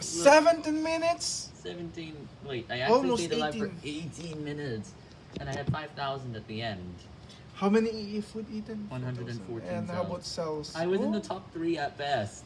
17 minutes? 17. Wait, I actually Almost stayed alive for 18. minutes. And I had 5,000 at the end. How many EE food eaten? 114 And how about cells? I was in the top three at best.